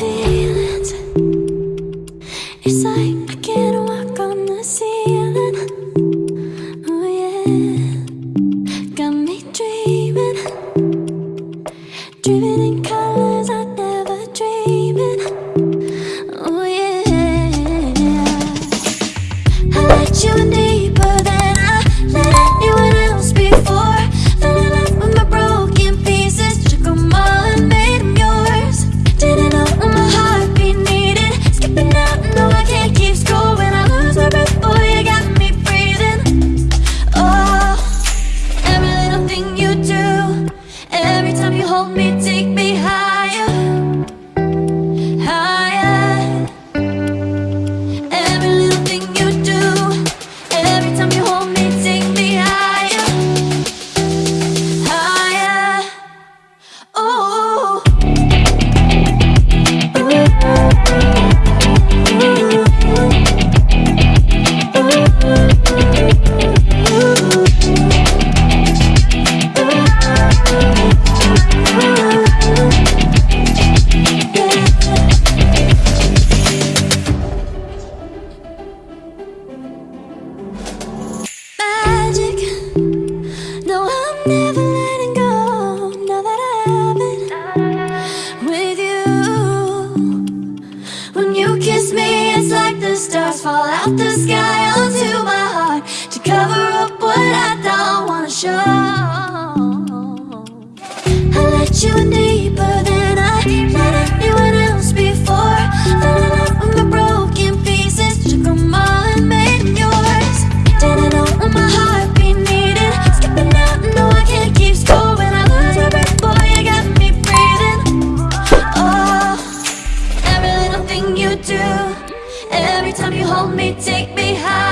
see hold me, take me stars fall out the sky onto my heart To cover up what I don't wanna show. I let you in deeper than I let anyone else before. Falling in love with my broken pieces Took them all and made them yours. Didn't know what my heart be needing Skipping out, no I can't keep score When I lose my breath, boy, you got me breathing. Oh, every little thing you do Every time you hold me, take me high.